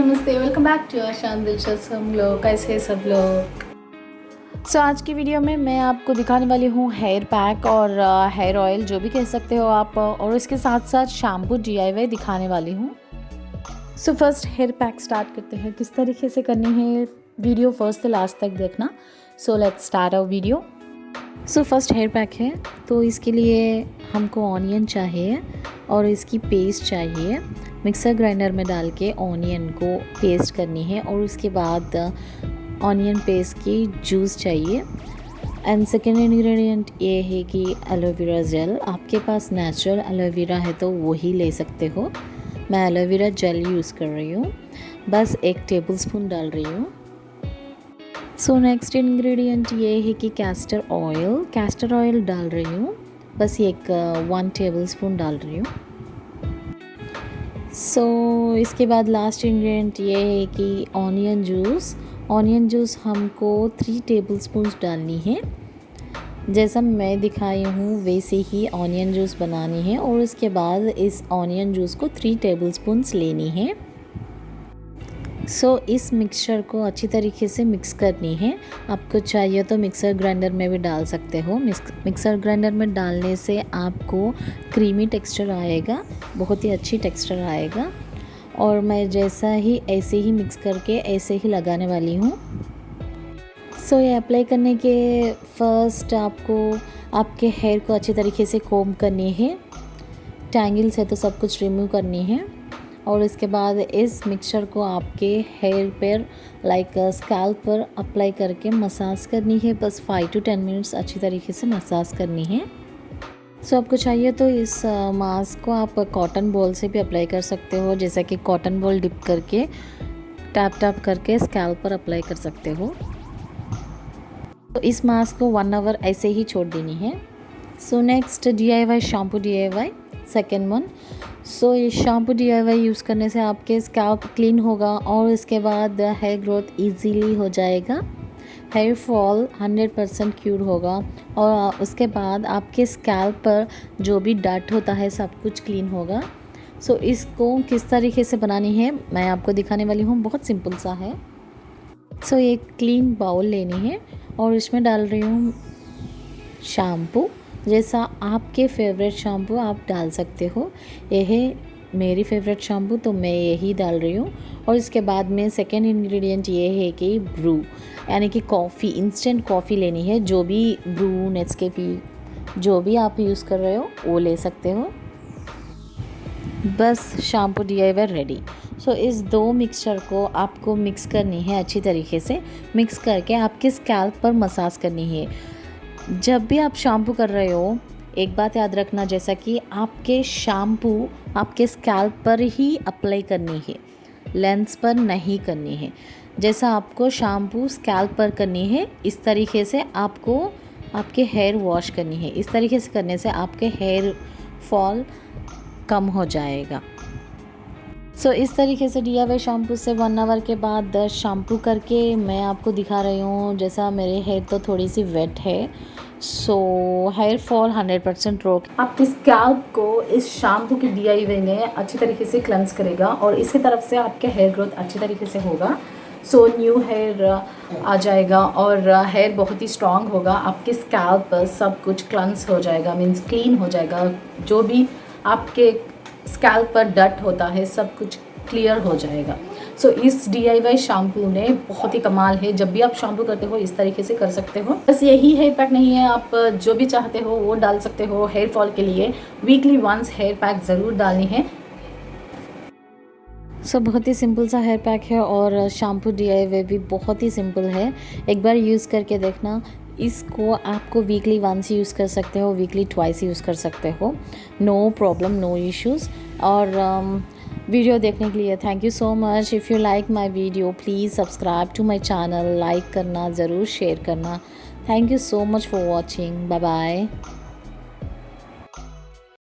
Back to आशान दिलचस्प हम लोग कैसे सब लोग? सो so, आज की वीडियो में मैं आपको दिखाने वाली हूँ हेयर पैक और हेयर uh, ऑयल जो भी कह सकते हो आप और इसके साथ साथ शैम्पू डी दिखाने वाली हूँ। So first hair pack start करते हैं। किस तरीके से करनी है वीडियो फ़र्स्ट से लास्ट तक देखना। So let's start our video so first hair pack है। तो इसके लिए हमको ऑनियन चाहिए और इसकी पेस्ट चाहिए। मिक्सर ग्राइंडर में डाल के ऑनियन को पेस्ट करनी है और उसके बाद ऑनियन पेस्ट की जूस चाहिए। एंड सेकेंड इंग्रेडिएंट ये है कि एलोवेरा जेल आपके पास नेचुरल एलोवेरा है तो वही ले सकते हो। मैं एलोवेरा जेल यूज़ कर रही हूँ। बस एक टेबल स्पून डाल रही हूँ। सो नेक्स्ट इन्ग्रीडियंट ये है कि कैस्टर ऑयल कैस्टर ऑयल डाल रही हूँ। बस एक वन टेबल स्पून डाल रही हूँ। सो so, इसके बाद लास्ट इंग्रेडिएंट ये है कि ऑनियन जूस ऑनियन जूस हमको थ्री टेबल स्पून डालनी है। जैसा मैं दिखाई हूँ वैसे ही ऑनियन जूस बनानी है और उसके बाद इस ऑनियन जूस को थ्री टेबल स्पून्स लेनी है। सो so, इस मिक्सचर को अच्छी तरीके से मिक्स करनी है। आपको चाहिए तो मिक्सर ग्राइंडर में भी डाल सकते हो। मिक्सर ग्राइंडर में डालने से आपको क्रीमी टेक्सचर आएगा बहुत ही अच्छी टेक्सचर आएगा। और मैं जैसा ही ऐसे ही मिक्स करके ऐसे ही लगाने वाली हूँ। सो so, ये अप्लाई करने के फ़र्स्ट आपको आपके हेयर को अच्छी तरीके से कोम करनी है। टैंगल्स है तो सब कुछ रिमूव करनी है। और इसके बाद इस मिक्सचर को आपके हेयर पर लाइक स्कैल्प पर अप्लाई करके मसाज करनी है। बस फाइव टू टेन मिनट्स अच्छी तरीके से मसाज करनी है। सो so, आपको चाहिए तो इस मास्क को आप कॉटन बॉल से भी अप्लाई कर सकते हो जैसा कि कॉटन बॉल डिप करके टैप टैप करके स्कैल पर अप्लाई कर सकते हो। तो इस मास्क को वन आवर ऐसे ही छोड़ देनी है। So next D I Y shampoo D I Y second one so ये shampoo D I Y use करने से आपके स्कैल्प क्लीन होगा और इसके बाद हेयर ग्रोथ ईजीली हो जाएगा। हेयर फॉल 100 परसेंट क्यूर होगा और उसके बाद आपके स्कैल्प पर जो भी डट होता है सब कुछ क्लीन होगा। सो so, इसको किस तरीके से बनानी है मैं आपको दिखाने वाली हूँ। बहुत सिंपल सा है। सो so, एक क्लीन बाउल लेनी है और इसमें डाल रही हूँ शैम्पू जैसा आपके फेवरेट शैम्पू आप डाल सकते हो। यह मेरी फेवरेट शैम्पू तो मैं यही डाल रही हूँ। और इसके बाद में सेकेंड इंग्रेडिएंट ये है कि ब्रू यानी कि कॉफ़ी इंस्टेंट कॉफ़ी लेनी है। जो भी ब्रू नेट्सकेपी जो भी आप यूज़ कर रहे हो, वो ले सकते हो। बस शैम्पू डी रेडी सो इस दो मिक्सचर को आपको मिक्स करनी है अच्छी तरीके से। मिक्स करके आपके स्कैल्प पर मसाज करनी है। जब भी आप शैम्पू कर रहे हो, एक बात याद रखना, जैसा कि आपके शैम्पू आपके स्कैल्प पर ही अप्लाई करनी है लेंस पर नहीं करनी है। जैसा आपको शैम्पू स्कैल्प पर करनी है, इस तरीके से आपको आपके हेयर वॉश करनी है। इस तरीके से करने से आपके हेयर फॉल कम हो जाएगा। सो इस तरीके से डी आई शैम्पू से वन आवर के बाद शैम्पू करके मैं आपको दिखा रही हूँ। जैसा मेरे हेयर तो थोड़ी सी वेट है। So hair fall hundred percent रोक आपके स्कैल्प को इस शैम्पू की डी आई ने अच्छी तरीके से क्लेंस करेगा और इसकी तरफ़ से आपके हेयर ग्रोथ अच्छी तरीके से होगा। सो न्यू हेयर आ जाएगा और हेयर बहुत ही स्ट्रॉन्ग होगा। आपके स्कैल्प पर सब कुछ क्लेंस हो जाएगा मीन्स क्लीन हो जाएगा। जो भी आपके स्कैल्प पर डट होता है सब कुछ क्लियर हो जाएगा। सो so, इस डी आई वाई शैम्पू ने बहुत ही कमाल है। जब भी आप शैम्पू करते हो इस तरीके से कर सकते हो। बस यही हेयर पैक नहीं है। आप जो भी चाहते हो वो डाल सकते हो हेयर फॉल के लिए। वीकली वंस हेयर पैक ज़रूर डालनी है। सो so, बहुत ही सिंपल सा हेयर पैक है और शैम्पू डी आई वाई भी बहुत ही सिंपल है। एक बार यूज़ करके देखना। इसको आपको वीकली वंस यूज़ कर सकते हो वीकली ट्वाइस यूज़ कर सकते हो। नो प्रॉब्लम नो इश्यूज़ और um, वीडियो देखने के लिए thank you so much if you like my video please subscribe to my channel like करना ज़रूर शेयर करना. Thank you so much for watching bye bye